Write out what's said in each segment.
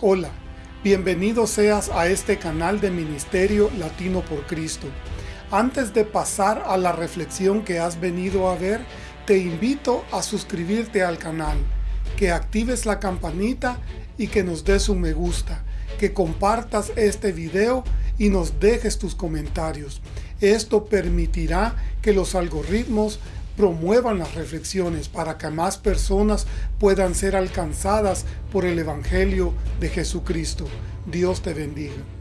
Hola, bienvenido seas a este canal de Ministerio Latino por Cristo. Antes de pasar a la reflexión que has venido a ver, te invito a suscribirte al canal, que actives la campanita y que nos des un me gusta, que compartas este video y nos dejes tus comentarios. Esto permitirá que los algoritmos promuevan las reflexiones para que más personas puedan ser alcanzadas por el Evangelio de Jesucristo. Dios te bendiga.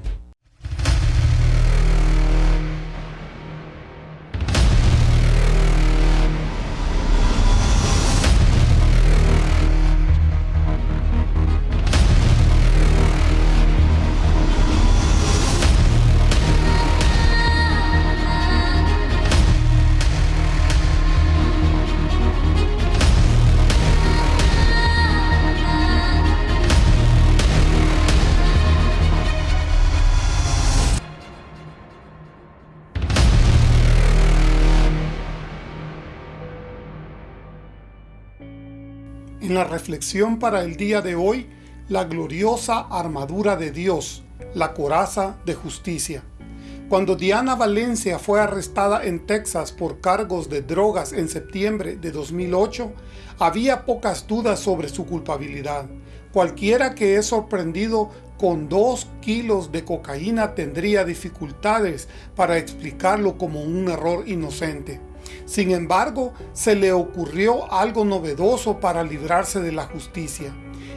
En la reflexión para el día de hoy, la gloriosa armadura de Dios, la coraza de justicia. Cuando Diana Valencia fue arrestada en Texas por cargos de drogas en septiembre de 2008, había pocas dudas sobre su culpabilidad. Cualquiera que es sorprendido con dos kilos de cocaína tendría dificultades para explicarlo como un error inocente. Sin embargo, se le ocurrió algo novedoso para librarse de la justicia.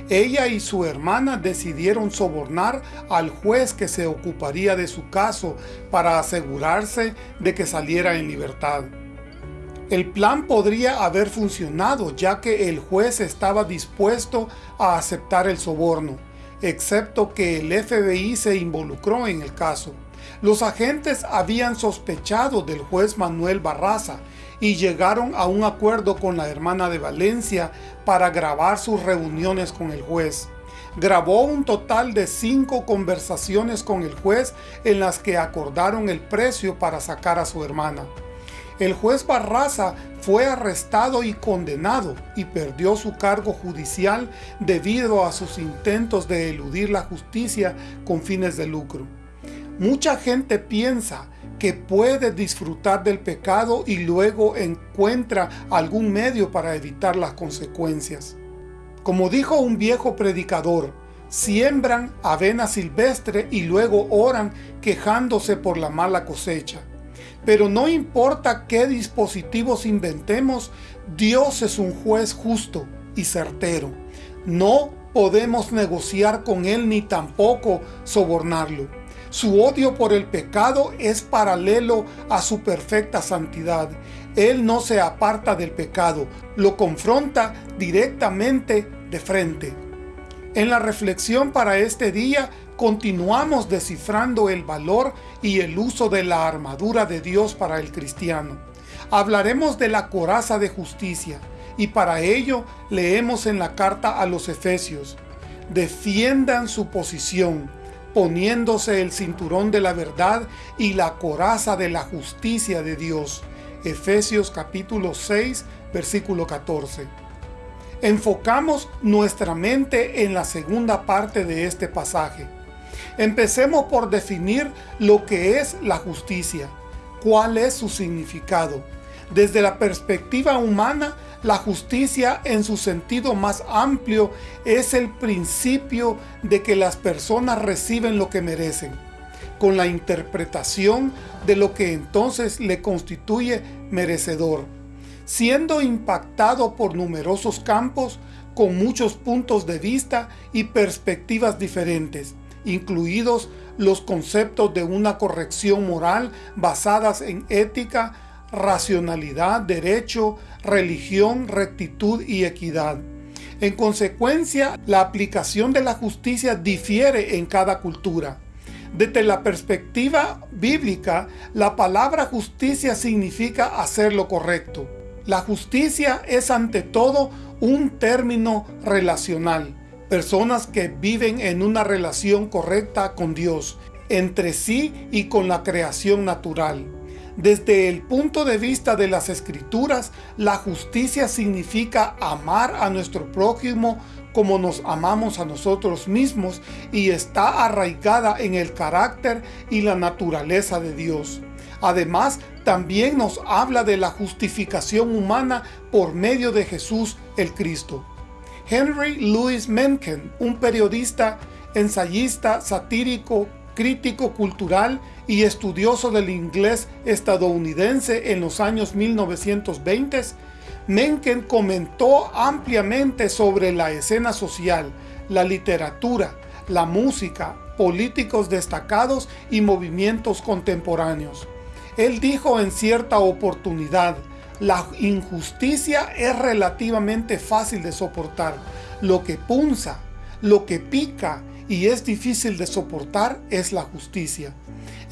Ella y su hermana decidieron sobornar al juez que se ocuparía de su caso para asegurarse de que saliera en libertad. El plan podría haber funcionado ya que el juez estaba dispuesto a aceptar el soborno, excepto que el FBI se involucró en el caso. Los agentes habían sospechado del juez Manuel Barraza y llegaron a un acuerdo con la hermana de Valencia para grabar sus reuniones con el juez. Grabó un total de cinco conversaciones con el juez en las que acordaron el precio para sacar a su hermana. El juez Barraza fue arrestado y condenado y perdió su cargo judicial debido a sus intentos de eludir la justicia con fines de lucro. Mucha gente piensa que puede disfrutar del pecado y luego encuentra algún medio para evitar las consecuencias. Como dijo un viejo predicador, siembran avena silvestre y luego oran quejándose por la mala cosecha. Pero no importa qué dispositivos inventemos, Dios es un juez justo y certero. No podemos negociar con Él ni tampoco sobornarlo. Su odio por el pecado es paralelo a su perfecta santidad. Él no se aparta del pecado, lo confronta directamente de frente. En la reflexión para este día, continuamos descifrando el valor y el uso de la armadura de Dios para el cristiano. Hablaremos de la coraza de justicia, y para ello leemos en la carta a los Efesios. Defiendan su posición, poniéndose el cinturón de la verdad y la coraza de la justicia de Dios. Efesios capítulo 6, versículo 14. Enfocamos nuestra mente en la segunda parte de este pasaje. Empecemos por definir lo que es la justicia. ¿Cuál es su significado? Desde la perspectiva humana, la justicia en su sentido más amplio es el principio de que las personas reciben lo que merecen, con la interpretación de lo que entonces le constituye merecedor, siendo impactado por numerosos campos con muchos puntos de vista y perspectivas diferentes, incluidos los conceptos de una corrección moral basadas en ética, racionalidad, derecho, religión, rectitud y equidad. En consecuencia, la aplicación de la justicia difiere en cada cultura. Desde la perspectiva bíblica, la palabra justicia significa hacer lo correcto. La justicia es ante todo un término relacional. Personas que viven en una relación correcta con Dios, entre sí y con la creación natural. Desde el punto de vista de las Escrituras, la justicia significa amar a nuestro prójimo como nos amamos a nosotros mismos y está arraigada en el carácter y la naturaleza de Dios. Además, también nos habla de la justificación humana por medio de Jesús el Cristo. Henry Louis Mencken, un periodista, ensayista, satírico, crítico cultural y estudioso del inglés estadounidense en los años 1920, Mencken comentó ampliamente sobre la escena social, la literatura, la música, políticos destacados y movimientos contemporáneos. Él dijo en cierta oportunidad, la injusticia es relativamente fácil de soportar. Lo que punza, lo que pica y es difícil de soportar es la justicia.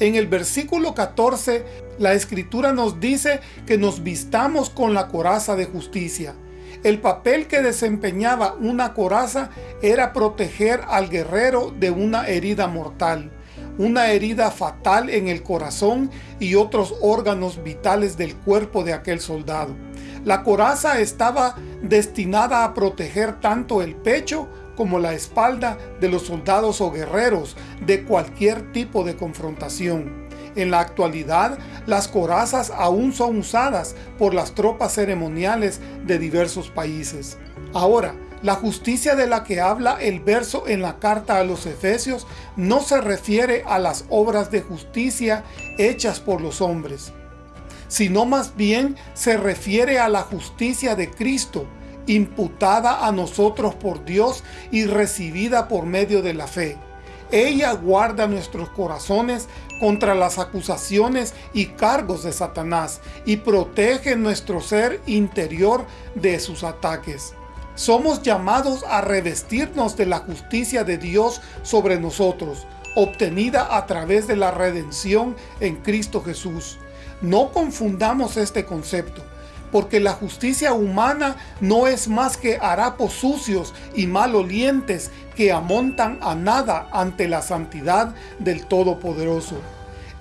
En el versículo 14, la Escritura nos dice que nos vistamos con la coraza de justicia. El papel que desempeñaba una coraza era proteger al guerrero de una herida mortal, una herida fatal en el corazón y otros órganos vitales del cuerpo de aquel soldado. La coraza estaba destinada a proteger tanto el pecho como la espalda de los soldados o guerreros de cualquier tipo de confrontación. En la actualidad, las corazas aún son usadas por las tropas ceremoniales de diversos países. Ahora, la justicia de la que habla el verso en la carta a los Efesios no se refiere a las obras de justicia hechas por los hombres, sino más bien se refiere a la justicia de Cristo, imputada a nosotros por Dios y recibida por medio de la fe. Ella guarda nuestros corazones contra las acusaciones y cargos de Satanás y protege nuestro ser interior de sus ataques. Somos llamados a revestirnos de la justicia de Dios sobre nosotros, obtenida a través de la redención en Cristo Jesús. No confundamos este concepto porque la justicia humana no es más que harapos sucios y malolientes que amontan a nada ante la santidad del Todopoderoso.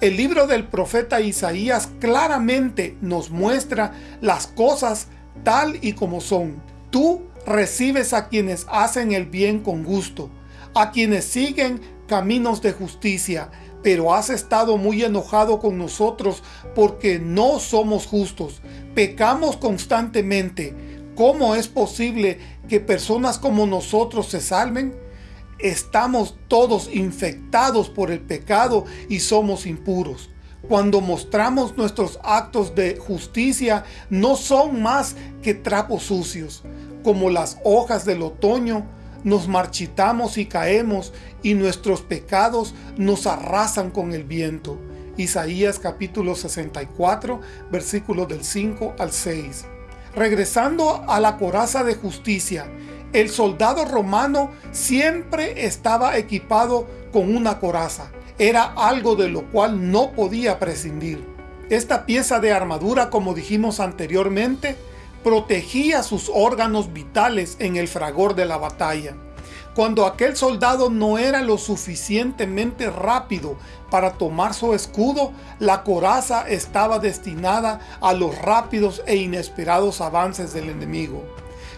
El libro del profeta Isaías claramente nos muestra las cosas tal y como son. Tú recibes a quienes hacen el bien con gusto, a quienes siguen caminos de justicia, pero has estado muy enojado con nosotros porque no somos justos, pecamos constantemente. ¿Cómo es posible que personas como nosotros se salven? Estamos todos infectados por el pecado y somos impuros. Cuando mostramos nuestros actos de justicia, no son más que trapos sucios. Como las hojas del otoño, nos marchitamos y caemos, y nuestros pecados nos arrasan con el viento. Isaías capítulo 64, versículos del 5 al 6. Regresando a la coraza de justicia, el soldado romano siempre estaba equipado con una coraza. Era algo de lo cual no podía prescindir. Esta pieza de armadura, como dijimos anteriormente, protegía sus órganos vitales en el fragor de la batalla. Cuando aquel soldado no era lo suficientemente rápido para tomar su escudo, la coraza estaba destinada a los rápidos e inesperados avances del enemigo.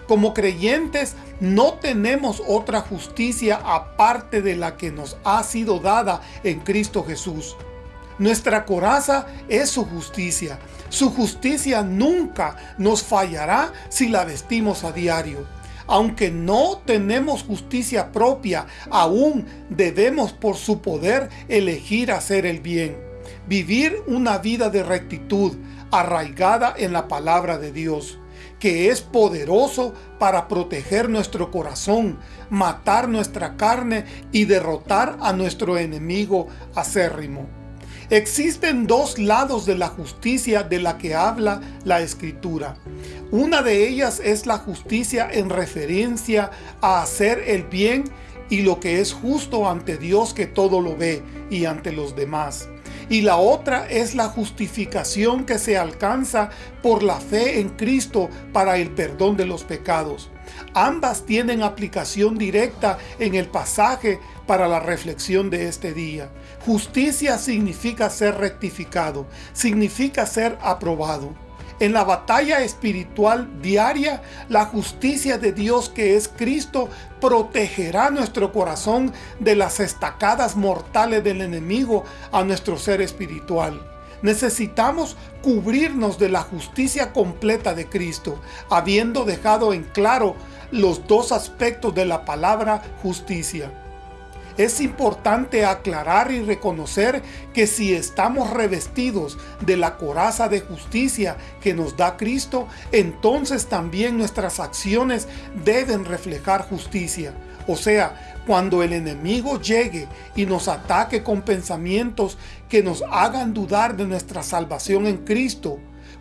Como creyentes no tenemos otra justicia aparte de la que nos ha sido dada en Cristo Jesús. Nuestra coraza es su justicia. Su justicia nunca nos fallará si la vestimos a diario. Aunque no tenemos justicia propia, aún debemos por su poder elegir hacer el bien. Vivir una vida de rectitud, arraigada en la palabra de Dios, que es poderoso para proteger nuestro corazón, matar nuestra carne y derrotar a nuestro enemigo acérrimo. Existen dos lados de la justicia de la que habla la Escritura. Una de ellas es la justicia en referencia a hacer el bien y lo que es justo ante Dios que todo lo ve y ante los demás. Y la otra es la justificación que se alcanza por la fe en Cristo para el perdón de los pecados. Ambas tienen aplicación directa en el pasaje para la reflexión de este día. Justicia significa ser rectificado, significa ser aprobado. En la batalla espiritual diaria, la justicia de Dios que es Cristo protegerá nuestro corazón de las estacadas mortales del enemigo a nuestro ser espiritual. Necesitamos cubrirnos de la justicia completa de Cristo, habiendo dejado en claro los dos aspectos de la palabra justicia. Es importante aclarar y reconocer que si estamos revestidos de la coraza de justicia que nos da Cristo, entonces también nuestras acciones deben reflejar justicia. O sea, cuando el enemigo llegue y nos ataque con pensamientos que nos hagan dudar de nuestra salvación en Cristo,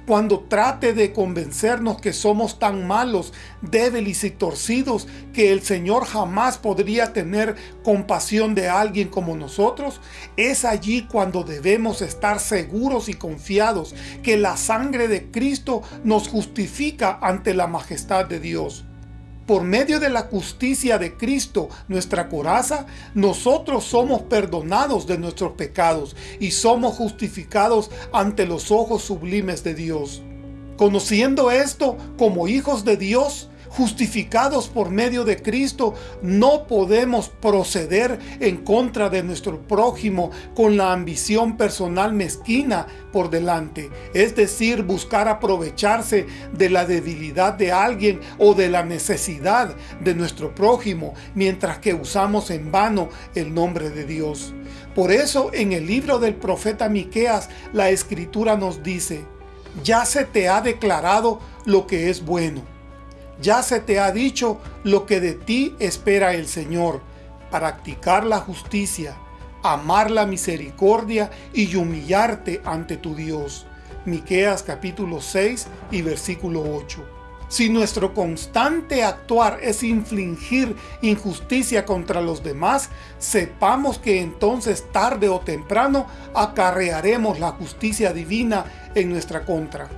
cuando trate de convencernos que somos tan malos, débiles y torcidos que el Señor jamás podría tener compasión de alguien como nosotros, es allí cuando debemos estar seguros y confiados que la sangre de Cristo nos justifica ante la majestad de Dios por medio de la justicia de Cristo, nuestra coraza, nosotros somos perdonados de nuestros pecados y somos justificados ante los ojos sublimes de Dios. Conociendo esto como hijos de Dios, justificados por medio de Cristo, no podemos proceder en contra de nuestro prójimo con la ambición personal mezquina por delante, es decir, buscar aprovecharse de la debilidad de alguien o de la necesidad de nuestro prójimo, mientras que usamos en vano el nombre de Dios. Por eso en el libro del profeta Miqueas la escritura nos dice, ya se te ha declarado lo que es bueno ya se te ha dicho lo que de ti espera el Señor, practicar la justicia, amar la misericordia y humillarte ante tu Dios. Miqueas capítulo 6 y versículo 8. Si nuestro constante actuar es infligir injusticia contra los demás, sepamos que entonces tarde o temprano acarrearemos la justicia divina en nuestra contra.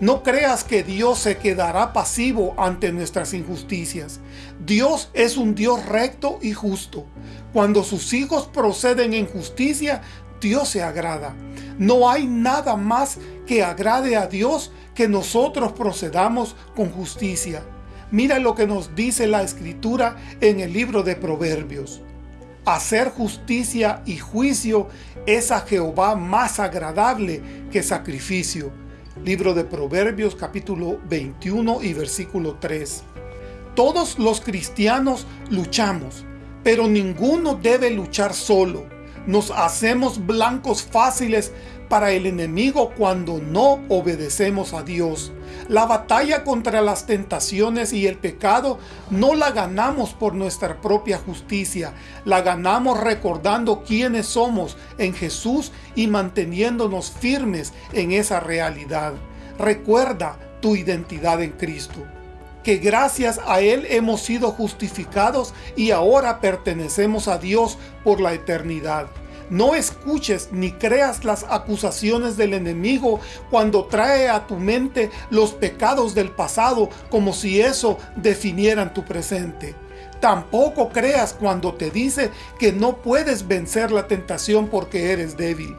No creas que Dios se quedará pasivo ante nuestras injusticias. Dios es un Dios recto y justo. Cuando sus hijos proceden en justicia, Dios se agrada. No hay nada más que agrade a Dios que nosotros procedamos con justicia. Mira lo que nos dice la Escritura en el libro de Proverbios. Hacer justicia y juicio es a Jehová más agradable que sacrificio Libro de Proverbios capítulo 21 y versículo 3. Todos los cristianos luchamos, pero ninguno debe luchar solo. Nos hacemos blancos fáciles para el enemigo cuando no obedecemos a Dios. La batalla contra las tentaciones y el pecado no la ganamos por nuestra propia justicia, la ganamos recordando quiénes somos en Jesús y manteniéndonos firmes en esa realidad. Recuerda tu identidad en Cristo que gracias a Él hemos sido justificados y ahora pertenecemos a Dios por la eternidad. No escuches ni creas las acusaciones del enemigo cuando trae a tu mente los pecados del pasado como si eso definieran tu presente. Tampoco creas cuando te dice que no puedes vencer la tentación porque eres débil.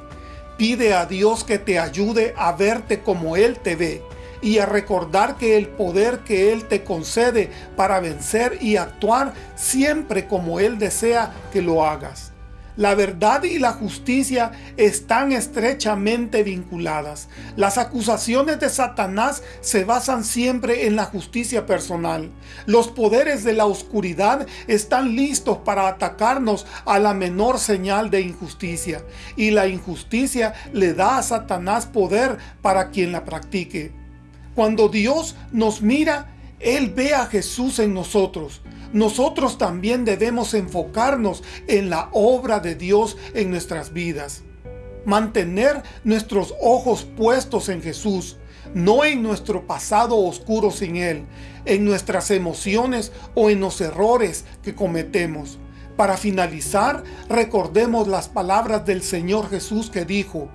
Pide a Dios que te ayude a verte como Él te ve y a recordar que el poder que Él te concede para vencer y actuar siempre como Él desea que lo hagas. La verdad y la justicia están estrechamente vinculadas. Las acusaciones de Satanás se basan siempre en la justicia personal. Los poderes de la oscuridad están listos para atacarnos a la menor señal de injusticia. Y la injusticia le da a Satanás poder para quien la practique. Cuando Dios nos mira, Él ve a Jesús en nosotros nosotros también debemos enfocarnos en la obra de Dios en nuestras vidas. Mantener nuestros ojos puestos en Jesús, no en nuestro pasado oscuro sin Él, en nuestras emociones o en los errores que cometemos. Para finalizar, recordemos las palabras del Señor Jesús que dijo,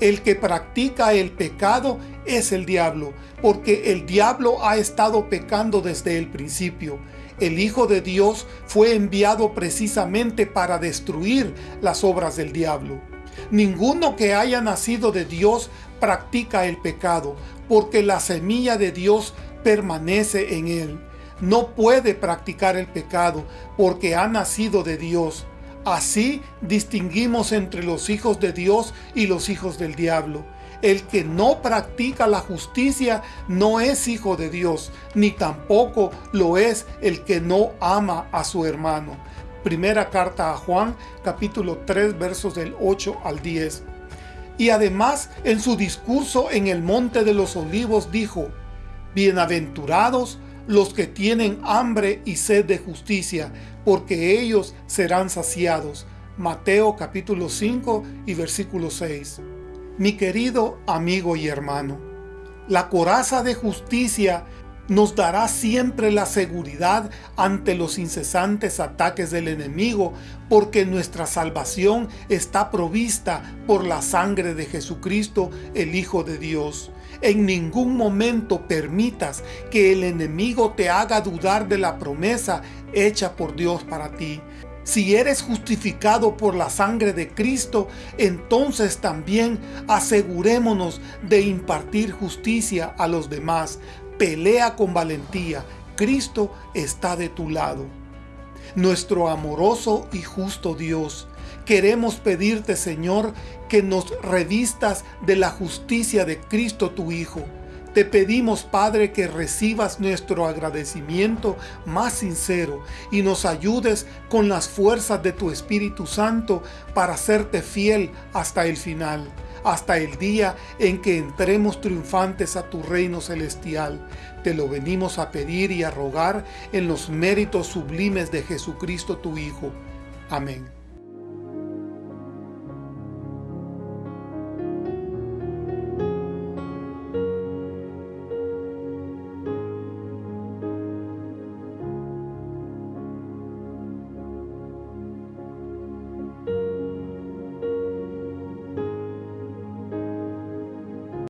el que practica el pecado es el diablo, porque el diablo ha estado pecando desde el principio. El Hijo de Dios fue enviado precisamente para destruir las obras del diablo. Ninguno que haya nacido de Dios practica el pecado, porque la semilla de Dios permanece en él. No puede practicar el pecado, porque ha nacido de Dios. Así distinguimos entre los hijos de Dios y los hijos del diablo. El que no practica la justicia no es hijo de Dios, ni tampoco lo es el que no ama a su hermano. Primera carta a Juan, capítulo 3, versos del 8 al 10. Y además, en su discurso en el Monte de los Olivos dijo, Bienaventurados los que tienen hambre y sed de justicia, porque ellos serán saciados. Mateo capítulo 5 y versículo 6. Mi querido amigo y hermano, la coraza de justicia nos dará siempre la seguridad ante los incesantes ataques del enemigo, porque nuestra salvación está provista por la sangre de Jesucristo, el Hijo de Dios. En ningún momento permitas que el enemigo te haga dudar de la promesa hecha por Dios para ti. Si eres justificado por la sangre de Cristo, entonces también asegurémonos de impartir justicia a los demás. Pelea con valentía. Cristo está de tu lado. Nuestro amoroso y justo Dios, queremos pedirte, Señor, que nos revistas de la justicia de Cristo tu Hijo. Te pedimos, Padre, que recibas nuestro agradecimiento más sincero y nos ayudes con las fuerzas de tu Espíritu Santo para serte fiel hasta el final, hasta el día en que entremos triunfantes a tu reino celestial. Te lo venimos a pedir y a rogar en los méritos sublimes de Jesucristo tu Hijo. Amén.